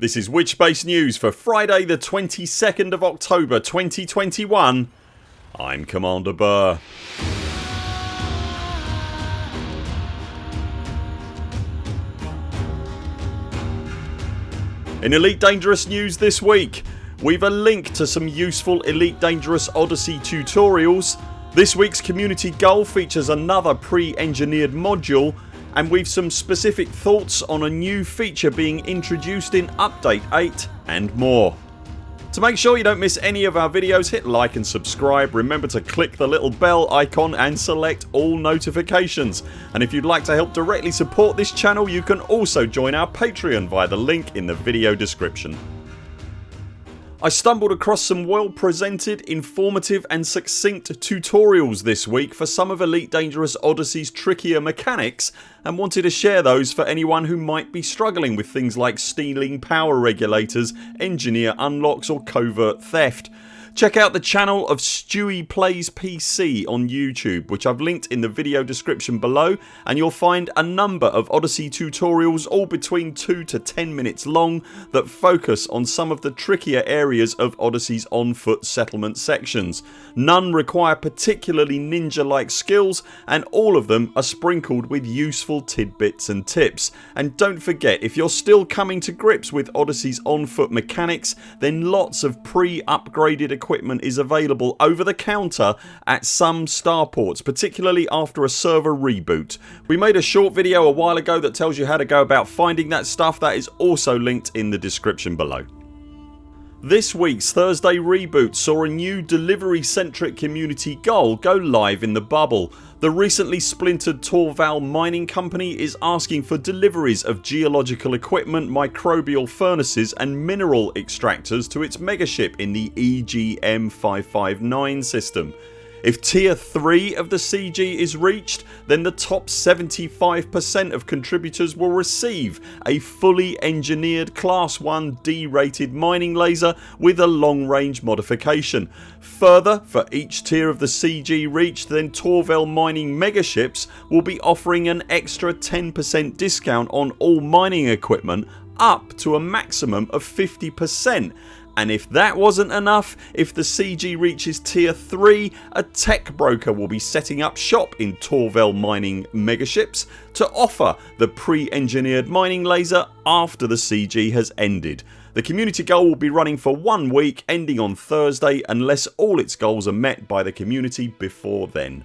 This is Witchspace News for Friday the 22nd of October 2021 I'm Commander Burr. In Elite Dangerous news this week we've a link to some useful Elite Dangerous Odyssey tutorials this week's community goal features another pre-engineered module and we've some specific thoughts on a new feature being introduced in update 8 and more. To make sure you don't miss any of our videos hit like and subscribe. Remember to click the little bell icon and select all notifications and if you'd like to help directly support this channel you can also join our Patreon via the link in the video description. I stumbled across some well presented, informative and succinct tutorials this week for some of Elite Dangerous Odyssey's trickier mechanics and wanted to share those for anyone who might be struggling with things like stealing power regulators, engineer unlocks or covert theft. Check out the channel of Stewie Plays PC on YouTube which I've linked in the video description below and you'll find a number of Odyssey tutorials all between 2 to 10 minutes long that focus on some of the trickier areas of Odyssey's on foot settlement sections. None require particularly ninja like skills and all of them are sprinkled with useful tidbits and tips. And don't forget if you're still coming to grips with Odyssey's on foot mechanics then lots of pre upgraded equipment equipment is available over the counter at some starports particularly after a server reboot. We made a short video a while ago that tells you how to go about finding that stuff that is also linked in the description below. This weeks Thursday reboot saw a new delivery centric community goal go live in the bubble. The recently splintered Torval mining company is asking for deliveries of geological equipment, microbial furnaces and mineral extractors to its megaship in the EGM 559 system. If tier 3 of the CG is reached then the top 75% of contributors will receive a fully engineered class 1 D rated mining laser with a long range modification. Further for each tier of the CG reached then Torval mining megaships will be offering an extra 10% discount on all mining equipment up to a maximum of 50% and if that wasn't enough, if the CG reaches tier 3 a tech broker will be setting up shop in Torval mining megaships to offer the pre-engineered mining laser after the CG has ended. The community goal will be running for one week ending on Thursday unless all its goals are met by the community before then.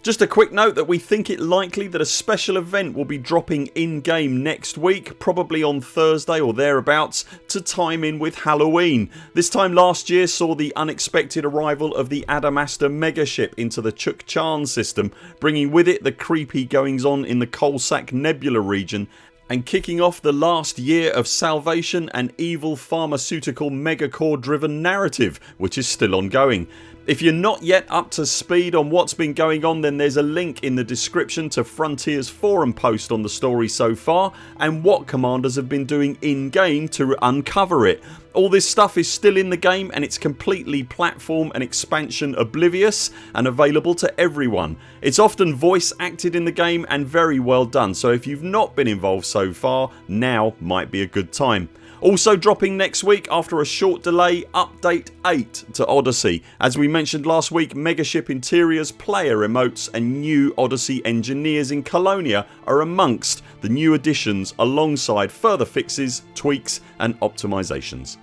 Just a quick note that we think it likely that a special event will be dropping in game next week probably on Thursday or thereabouts to time in with Halloween. This time last year saw the unexpected arrival of the Adamastor megaship into the Chukchan system bringing with it the creepy goings on in the Coalsack Nebula region and kicking off the last year of salvation and evil pharmaceutical megacorp driven narrative which is still ongoing. If you're not yet up to speed on what's been going on then there's a link in the description to Frontiers forum post on the story so far and what commanders have been doing in game to uncover it. All this stuff is still in the game and it's completely platform and expansion oblivious and available to everyone. It's often voice acted in the game and very well done so if you've not been involved so far now might be a good time. Also dropping next week after a short delay update 8 to Odyssey. As we mentioned last week Megaship Interiors, player emotes and new Odyssey engineers in Colonia are amongst the new additions alongside further fixes, tweaks and optimisations.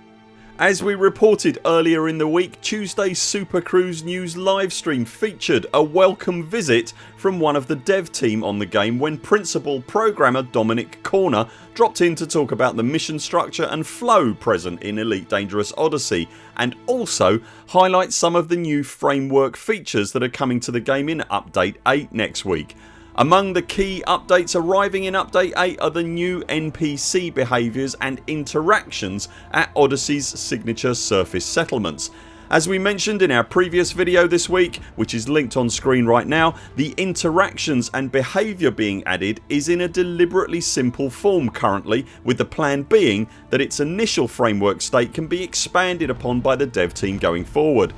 As we reported earlier in the week Tuesday's Super Cruise News livestream featured a welcome visit from one of the dev team on the game when principal programmer Dominic Corner dropped in to talk about the mission structure and flow present in Elite Dangerous Odyssey and also highlight some of the new framework features that are coming to the game in update 8 next week. Among the key updates arriving in update 8 are the new NPC behaviours and interactions at Odyssey's signature surface settlements. As we mentioned in our previous video this week which is linked on screen right now the interactions and behaviour being added is in a deliberately simple form currently with the plan being that its initial framework state can be expanded upon by the dev team going forward.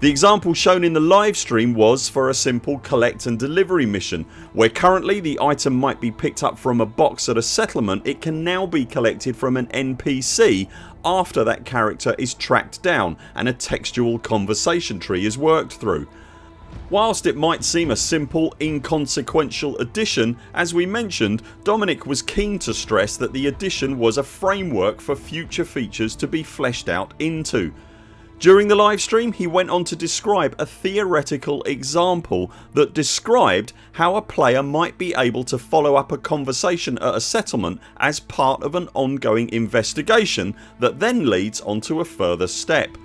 The example shown in the live stream was for a simple collect and delivery mission where currently the item might be picked up from a box at a settlement it can now be collected from an NPC after that character is tracked down and a textual conversation tree is worked through. Whilst it might seem a simple inconsequential addition as we mentioned Dominic was keen to stress that the addition was a framework for future features to be fleshed out into during the livestream he went on to describe a theoretical example that described how a player might be able to follow up a conversation at a settlement as part of an ongoing investigation that then leads onto a further step.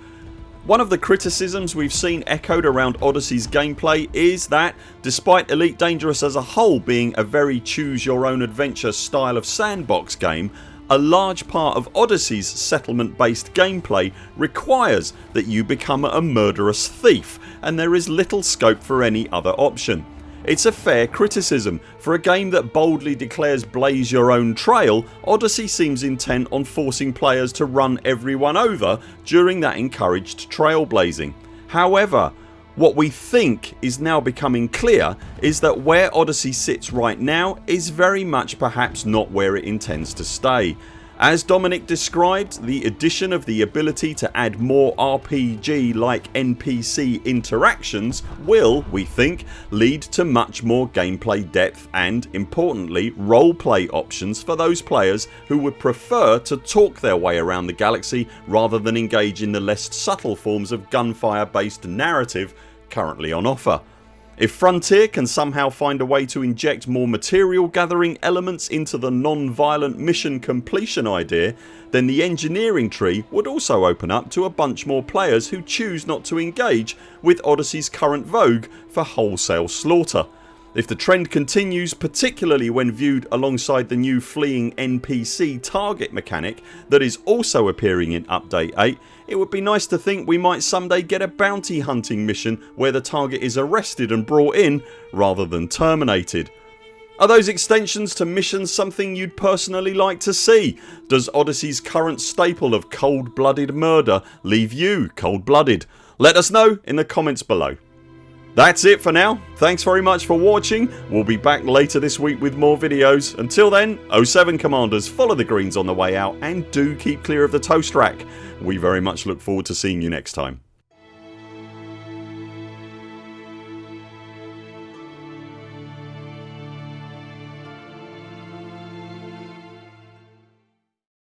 One of the criticisms we've seen echoed around Odyssey's gameplay is that despite Elite Dangerous as a whole being a very choose your own adventure style of sandbox game a large part of Odyssey's settlement based gameplay requires that you become a murderous thief and there is little scope for any other option. It's a fair criticism. For a game that boldly declares blaze your own trail Odyssey seems intent on forcing players to run everyone over during that encouraged trailblazing. However what we think is now becoming clear is that where Odyssey sits right now is very much perhaps not where it intends to stay. As Dominic described the addition of the ability to add more RPG like NPC interactions will, we think, lead to much more gameplay depth and, importantly, roleplay options for those players who would prefer to talk their way around the galaxy rather than engage in the less subtle forms of gunfire based narrative currently on offer. If Frontier can somehow find a way to inject more material gathering elements into the non-violent mission completion idea then the engineering tree would also open up to a bunch more players who choose not to engage with Odyssey's current vogue for wholesale slaughter. If the trend continues particularly when viewed alongside the new fleeing NPC target mechanic that is also appearing in update 8 it would be nice to think we might someday get a bounty hunting mission where the target is arrested and brought in rather than terminated. Are those extensions to missions something you'd personally like to see? Does Odyssey's current staple of cold blooded murder leave you cold blooded? Let us know in the comments below. That's it for now. Thanks very much for watching. We'll be back later this week with more videos. Until then 0 7 CMDRs follow the greens on the way out and do keep clear of the toast rack. We very much look forward to seeing you next time.